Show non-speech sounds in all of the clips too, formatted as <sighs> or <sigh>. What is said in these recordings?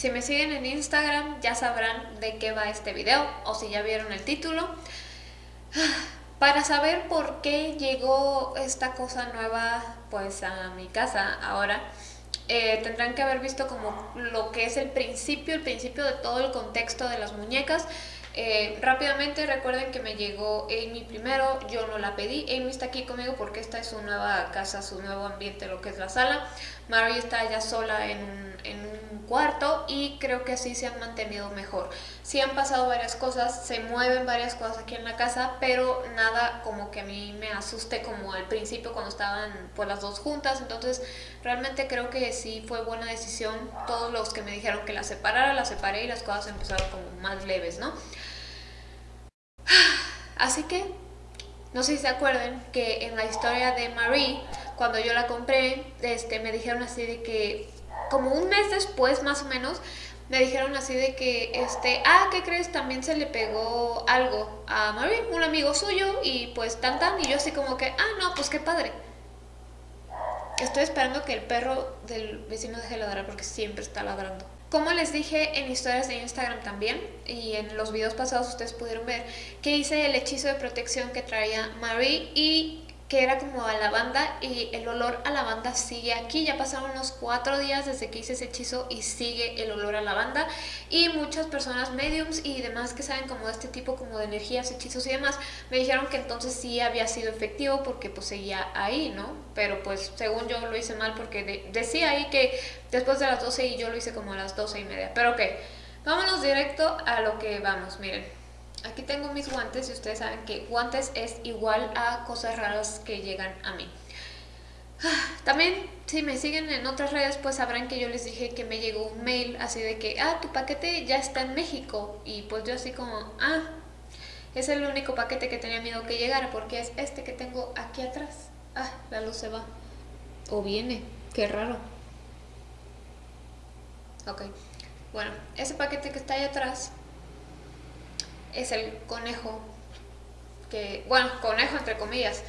Si me siguen en Instagram ya sabrán de qué va este video o si ya vieron el título. <sighs> Para saber por qué llegó esta cosa nueva pues a mi casa ahora, eh, tendrán que haber visto como lo que es el principio, el principio de todo el contexto de las muñecas. Eh, rápidamente recuerden que me llegó Amy primero, yo no la pedí, Amy está aquí conmigo porque esta es su nueva casa, su nuevo ambiente, lo que es la sala. Mary está ya sola en en un cuarto y creo que así se han mantenido mejor. Sí han pasado varias cosas, se mueven varias cosas aquí en la casa, pero nada como que a mí me asuste como al principio cuando estaban pues las dos juntas, entonces realmente creo que sí fue buena decisión. Todos los que me dijeron que la separara, la separé y las cosas empezaron como más leves, ¿no? <sighs> Así que, no sé si se acuerdan que en la historia de Marie, cuando yo la compré, este, me dijeron así de que, como un mes después más o menos, me dijeron así de que, este, ah, ¿qué crees? También se le pegó algo a Marie, un amigo suyo, y pues tan tan, y yo así como que, ah, no, pues qué padre. Estoy esperando que el perro del vecino deje de ladrar porque siempre está ladrando. Como les dije en historias de Instagram también, y en los videos pasados ustedes pudieron ver, que hice el hechizo de protección que traía Marie y que era como a lavanda y el olor a lavanda sigue aquí. Ya pasaron unos cuatro días desde que hice ese hechizo y sigue el olor a lavanda. Y muchas personas mediums y demás que saben como de este tipo como de energías, hechizos y demás, me dijeron que entonces sí había sido efectivo porque pues seguía ahí, ¿no? Pero pues según yo lo hice mal porque decía ahí que después de las 12 y yo lo hice como a las 12 y media. Pero ok, vámonos directo a lo que vamos, miren. Tengo mis guantes y ustedes saben que guantes es igual a cosas raras que llegan a mí. También, si me siguen en otras redes, pues sabrán que yo les dije que me llegó un mail así de que, ah, tu paquete ya está en México. Y pues yo así como, ah, es el único paquete que tenía miedo que llegara porque es este que tengo aquí atrás. Ah, la luz se va. O viene, qué raro. Ok, bueno, ese paquete que está ahí atrás es el conejo, que, bueno, conejo entre comillas.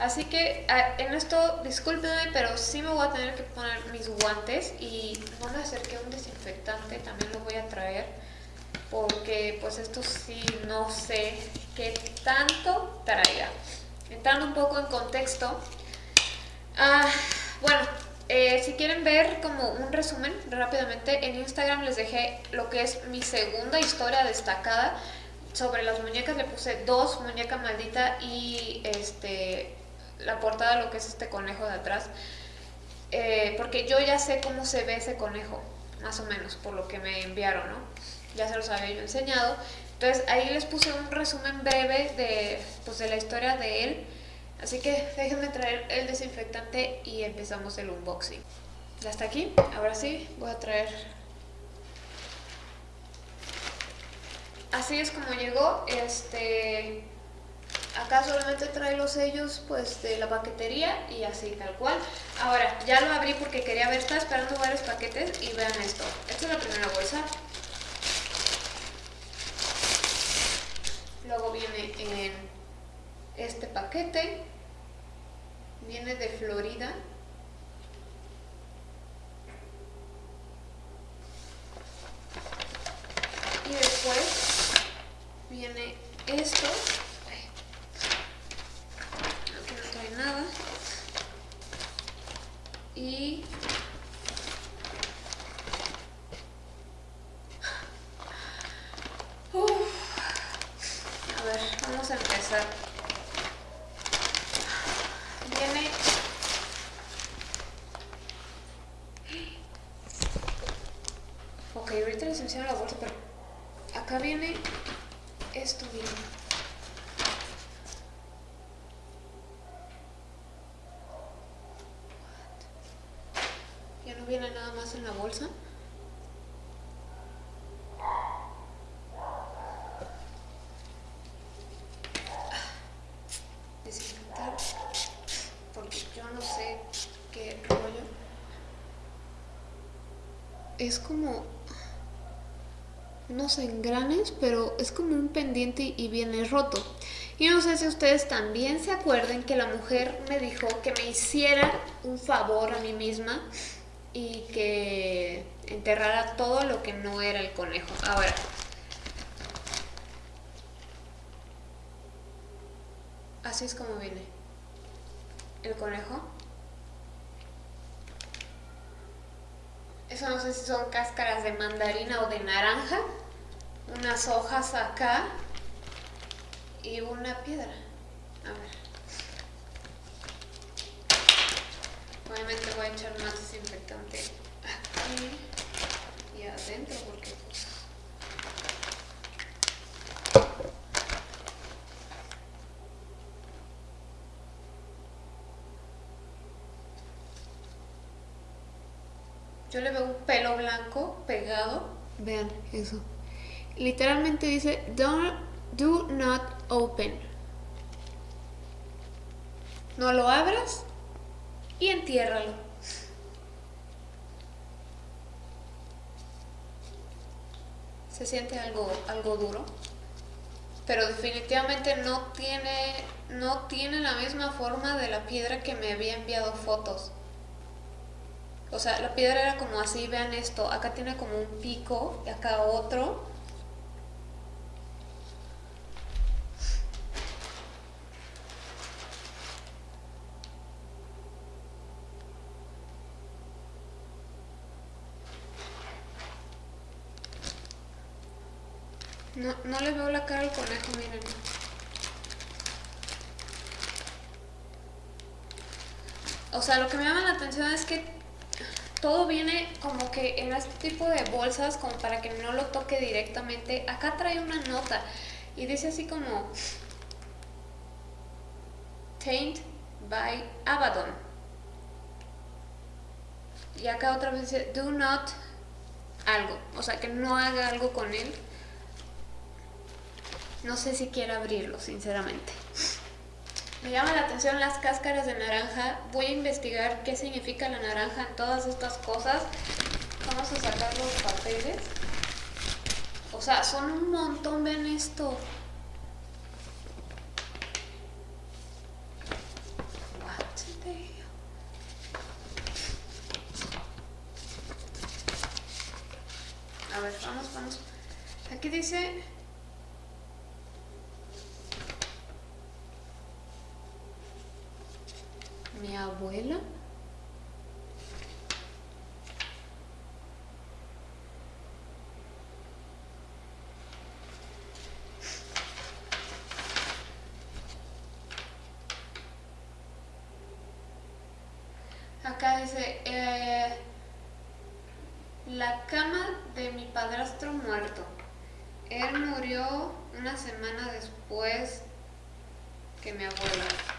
Así que en esto, discúlpenme, pero sí me voy a tener que poner mis guantes y no me acerqué un desinfectante, también lo voy a traer, porque pues esto sí no sé qué tanto traiga. Entrando un poco en contexto, ah, bueno, eh, si quieren ver como un resumen rápidamente, en Instagram les dejé lo que es mi segunda historia destacada, sobre las muñecas le puse dos, muñeca maldita y este la portada lo que es este conejo de atrás. Eh, porque yo ya sé cómo se ve ese conejo, más o menos, por lo que me enviaron, ¿no? Ya se los había yo enseñado. Entonces ahí les puse un resumen breve de, pues, de la historia de él. Así que <laughs> déjenme traer el desinfectante y empezamos el unboxing. Ya está aquí, ahora sí, voy a traer así es como llegó. Este, acá solamente trae los sellos pues de la paquetería y así tal cual. Ahora, ya lo abrí porque quería ver, estaba esperando varios paquetes y vean esto. Esta es la primera bolsa. Luego viene en este paquete. Viene de Florida. Y después viene esto. Aquí no trae nada. Y... A ver, vamos a empezar. Viene... Ok, ahorita les enseño la bolsa, pero acá viene esto viene. Ya no viene nada más en la bolsa. Desinfectar. Porque yo no sé qué rollo. Es como unos engranes, pero es como un pendiente y viene roto. Y no sé si ustedes también se acuerden que la mujer me dijo que me hiciera un favor a mí misma y que enterrara todo lo que no era el conejo. Ahora, así es como viene el conejo. Eso no sé si son cáscaras de mandarina o de naranja. Unas hojas acá y una piedra. A ver. Obviamente voy a echar más desinfectante aquí y adentro porque pues... Yo le veo un pelo blanco pegado. Vean eso. Literalmente dice, Don't, do not open. No lo abras y entiérralo. Se siente algo, algo duro, pero definitivamente no tiene, no tiene la misma forma de la piedra que me había enviado fotos. O sea, la piedra era como así, vean esto, acá tiene como un pico y acá otro. No, no le veo la cara al conejo, miren. O sea, lo que me llama la atención es que todo viene como que en este tipo de bolsas como para que no lo toque directamente. Acá trae una nota y dice así como Taint by Abaddon. Y acá otra vez dice Do not algo, o sea que no haga algo con él. No sé si quiero abrirlo, sinceramente. Me llama la atención las cáscaras de naranja. Voy a investigar qué significa la naranja en todas estas cosas. Vamos a sacar los papeles. O sea, son un montón, ven esto. A ver, vamos, vamos. Aquí dice mi abuela. Acá dice, eh, la cama de mi padrastro muerto. Él murió una semana después que mi abuela.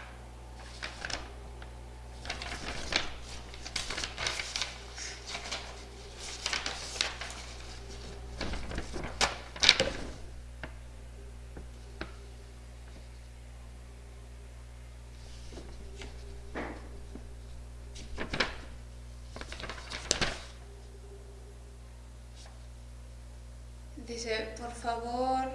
Dice, por favor,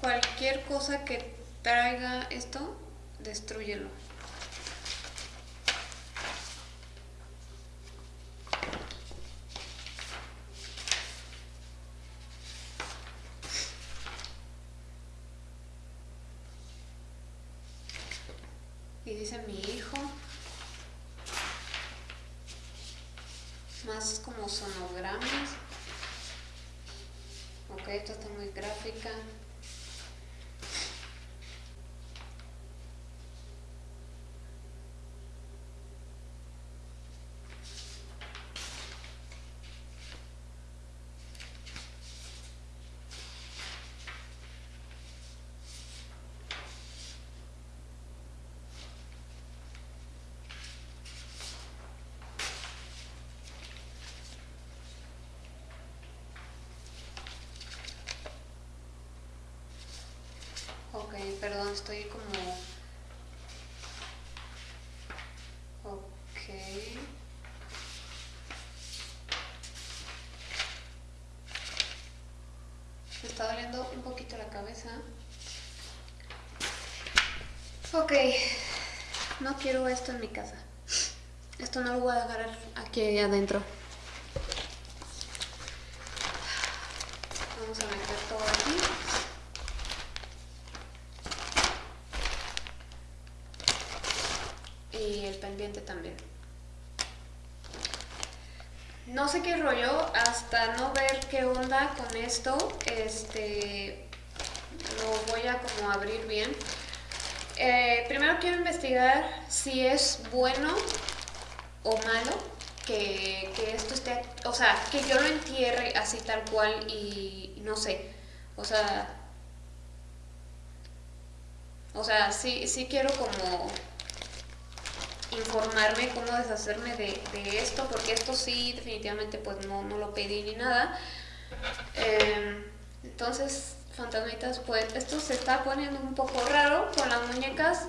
cualquier cosa que traiga esto, destruyelo. Y dice mi hijo, más como sonogramas. Ok, esto está muy gráfica. Ok, perdón, estoy como... Ok. Me está doliendo un poquito la cabeza. Ok, no quiero esto en mi casa. Esto no lo voy a dejar aquí adentro. Vamos a meter todo aquí. Y el pendiente también. No sé qué rollo, hasta no ver qué onda con esto, este, lo voy a como abrir bien. Eh, primero quiero investigar si es bueno o malo que, esto esté, o sea, que yo lo entierre así tal cual y no sé, o sea, o sea, sí, sí quiero como informarme cómo deshacerme de, esto, porque esto sí definitivamente pues no, lo pedí ni nada. Em, entonces, fantasmitas, pues esto se está poniendo un poco raro con las muñecas.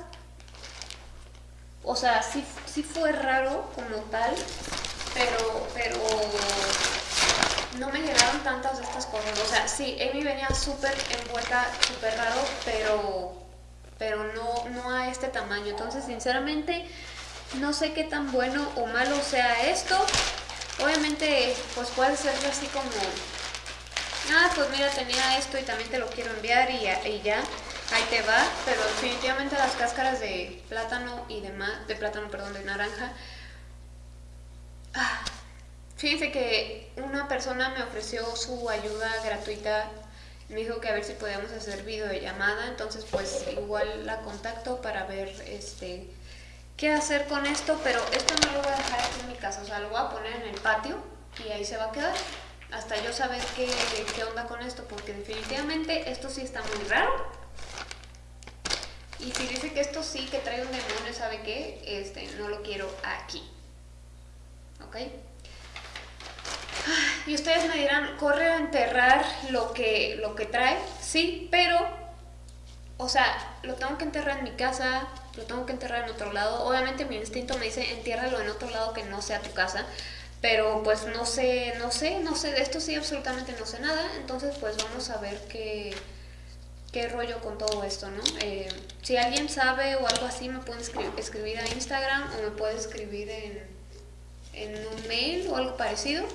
O sea, sí, sí fue raro como tal, pero, pero no me llegaron tantas de estas cosas. O sea, sí, Amy venía súper envuelta, súper raro, pero, pero no, no a este tamaño. Entonces, sinceramente, no sé qué tan bueno o malo sea esto. Obviamente, pues puede ser así como... Ah, pues mira, tenía esto y también te lo quiero enviar y ya, ahí te va. Pero definitivamente las cáscaras de plátano y demás, de plátano, perdón, de naranja. Ah, fíjense que una persona me ofreció su ayuda gratuita me dijo que a ver si podíamos hacer videollamada, entonces pues igual la contacto para ver este qué hacer con esto, pero esto no lo voy a dejar aquí en mi casa, o sea, lo voy a poner en el patio y ahí se va a quedar hasta yo saber qué, qué onda con esto, porque definitivamente esto sí está muy raro. Y si dice que esto sí, que trae un demonio, ¿sabe qué? Este, no lo quiero aquí. ¿Ok? Y ustedes me dirán, corre a enterrar lo que, lo que trae. Sí, pero, o sea, lo tengo que enterrar en mi casa, lo tengo que enterrar en otro lado. Obviamente mi instinto me dice entiérralo en otro lado que no sea tu casa, pero pues no sé, no sé, no sé, de esto sí absolutamente no sé nada, entonces pues vamos a ver qué, qué rollo con todo esto, ¿no? Eh, si alguien sabe o algo así me pueden escribir, a Instagram o me puede escribir en, en un mail o algo parecido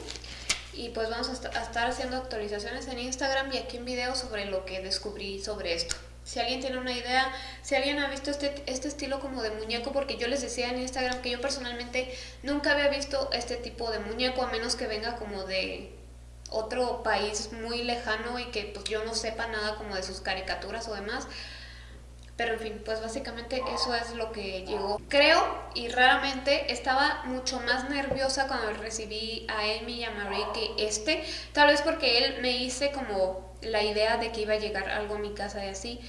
y pues vamos a, estar haciendo actualizaciones en Instagram y aquí en video sobre lo que descubrí sobre esto. Si alguien tiene una idea, si alguien ha visto este, este estilo como de muñeco, porque yo les decía en Instagram que yo personalmente nunca había visto este tipo de muñeco, a menos que venga como de otro país muy lejano y que pues yo no sepa nada como de sus caricaturas o demás. Pero en fin, pues básicamente eso es lo que llegó. Creo y raramente estaba mucho más nerviosa cuando recibí a Amy y a Marie que este. Tal vez porque él me hice como la idea de que iba a llegar algo a mi casa y así.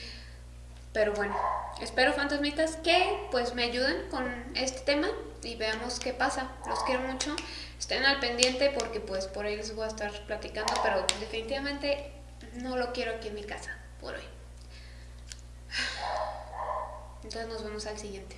Pero bueno, espero fantasmitas que pues me ayuden con este tema y veamos qué pasa. Los quiero mucho. Estén al pendiente porque pues por ahí les voy a estar platicando, pero definitivamente no lo quiero aquí en mi casa por hoy. Entonces nos vemos al siguiente.